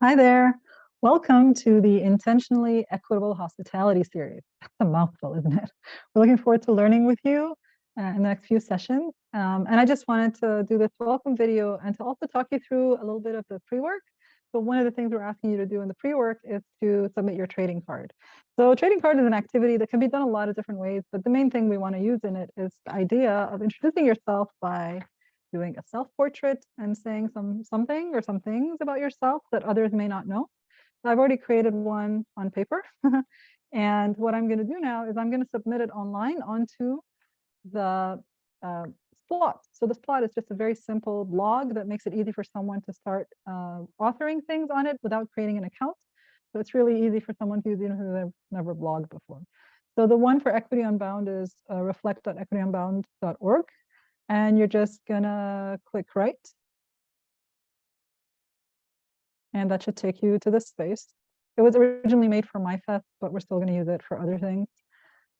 Hi there. Welcome to the Intentionally Equitable Hospitality Series. That's a mouthful, isn't it? We're looking forward to learning with you uh, in the next few sessions. Um, and I just wanted to do this welcome video and to also talk you through a little bit of the pre-work. So one of the things we're asking you to do in the pre-work is to submit your trading card. So trading card is an activity that can be done a lot of different ways, but the main thing we want to use in it is the idea of introducing yourself by doing a self-portrait and saying some something or some things about yourself that others may not know. So I've already created one on paper. and what I'm going to do now is I'm going to submit it online onto the uh, Splot. So this Splot is just a very simple blog that makes it easy for someone to start uh, authoring things on it without creating an account. So it's really easy for someone use even who they've never blogged before. So the one for Equity Unbound is uh, reflect.equityunbound.org and you're just gonna click write. And that should take you to this space. It was originally made for MyFest, but we're still gonna use it for other things.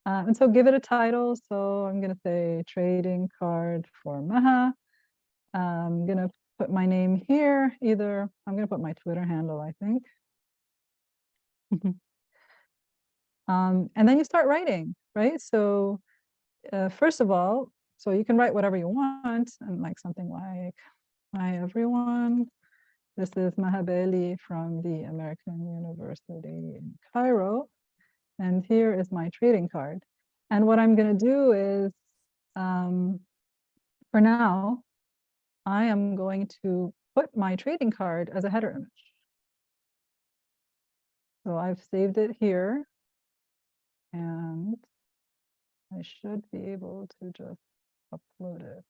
Uh, and so give it a title. So I'm gonna say trading card for Maha. I'm gonna put my name here. Either I'm gonna put my Twitter handle, I think. um, and then you start writing, right? So uh, first of all, so you can write whatever you want and like something like, hi everyone, this is Maha Bali from the American University in Cairo. And here is my trading card. And what I'm gonna do is, um, for now, I am going to put my trading card as a header image. So I've saved it here and I should be able to just upload it.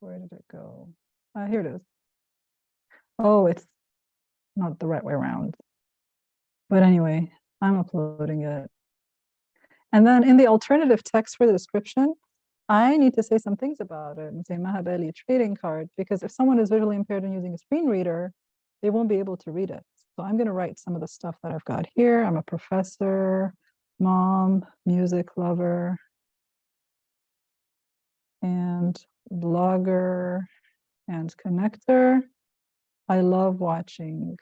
Where did it go? Uh, here it is. Oh, it's not the right way around. But anyway, I'm uploading it. And then in the alternative text for the description, I need to say some things about it and say Maha Bali trading card, because if someone is visually impaired and using a screen reader, they won't be able to read it. So I'm going to write some of the stuff that I've got here. I'm a professor, mom, music lover, and blogger and connector. I love watching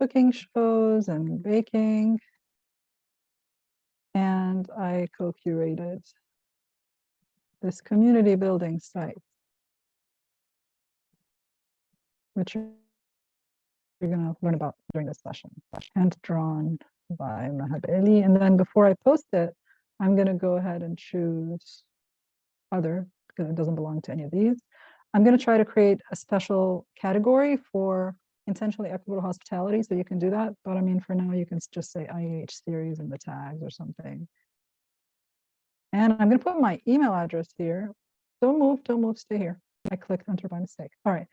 cooking shows and baking. And I co-curated this community building site, which you're going to learn about during this session, hand drawn by Maha Bali. And then before I post it, I'm going to go ahead and choose other doesn't belong to any of these. I'm going to try to create a special category for intentionally equitable hospitality, so you can do that. But I mean, for now, you can just say IEH series in the tags or something. And I'm going to put my email address here. Don't move, don't move, stay here. I clicked enter by mistake. All right.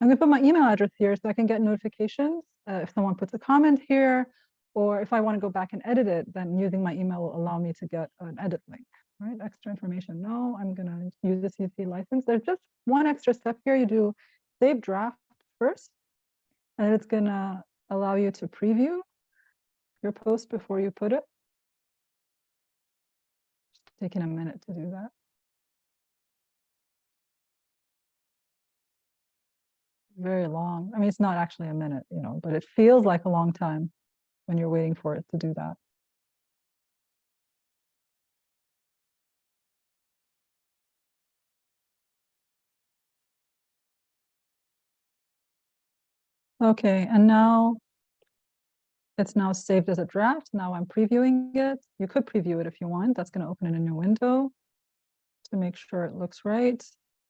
I'm going to put my email address here so I can get notifications uh, if someone puts a comment here, or if I want to go back and edit it, then using my email will allow me to get an edit link right? Extra information. No, I'm going to use the CC license. There's just one extra step here. You do save draft first, and it's going to allow you to preview your post before you put it. Just taking a minute to do that. Very long. I mean, it's not actually a minute, you know, but it feels like a long time when you're waiting for it to do that. Okay, and now it's now saved as a draft. Now I'm previewing it. You could preview it if you want. That's going to open in a new window to make sure it looks right.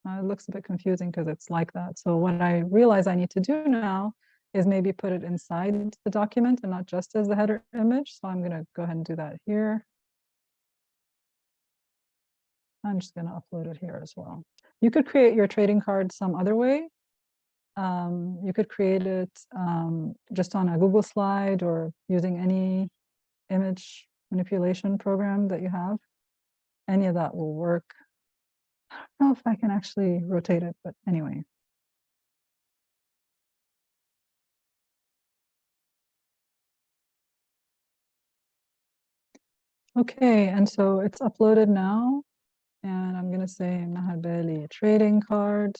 Uh, it looks a bit confusing because it's like that. So what I realize I need to do now is maybe put it inside the document and not just as the header image. So I'm going to go ahead and do that here. I'm just going to upload it here as well. You could create your trading card some other way um, you could create it um, just on a Google slide or using any image manipulation program that you have. Any of that will work. I don't know if I can actually rotate it, but anyway. Okay, and so it's uploaded now. And I'm going to say Maha Bali trading card.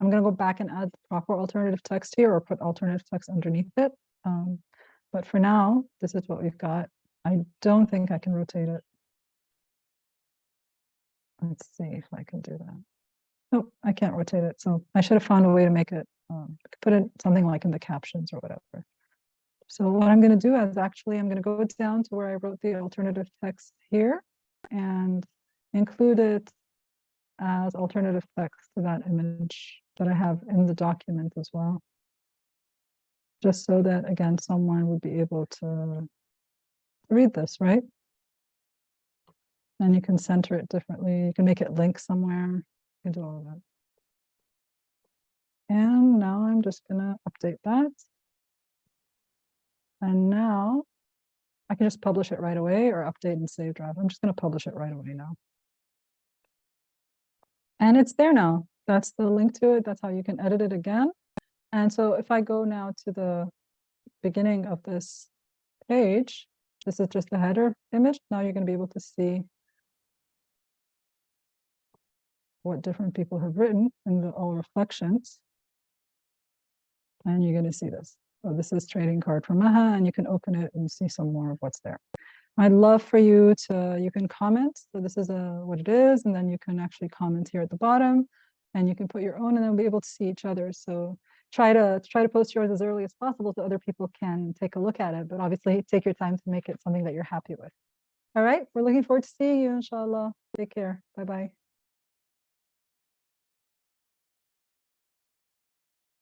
I'm gonna go back and add the proper alternative text here or put alternative text underneath it. Um, but for now, this is what we've got. I don't think I can rotate it. Let's see if I can do that. Nope, I can't rotate it. So I should have found a way to make it, um, put it something like in the captions or whatever. So what I'm going to do is actually, I'm going to go down to where I wrote the alternative text here and include it as alternative text to that image that I have in the document as well. Just so that, again, someone would be able to read this, right? And you can center it differently. You can make it link somewhere. You can do all of that. And now I'm just going to update that. And now I can just publish it right away or update and save draft. I'm just going to publish it right away now. And it's there now. That's the link to it. That's how you can edit it again. And so if I go now to the beginning of this page, this is just the header image. Now you're going to be able to see what different people have written in the all reflections. And you're going to see this. So this is trading card from Maha, and you can open it and see some more of what's there. I'd love for you to, you can comment. So this is a, what it is, and then you can actually comment here at the bottom, and you can put your own, and then we'll be able to see each other. So try to try to post yours as early as possible so other people can take a look at it. But obviously, take your time to make it something that you're happy with. All right, we're looking forward to seeing you, inshallah. Take care. Bye bye.